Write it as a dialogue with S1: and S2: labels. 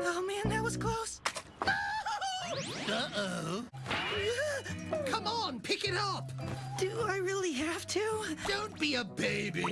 S1: Oh man, that was close.
S2: Uh-oh. Come on, pick it up.
S1: Do I really have to?
S2: Don't be a baby.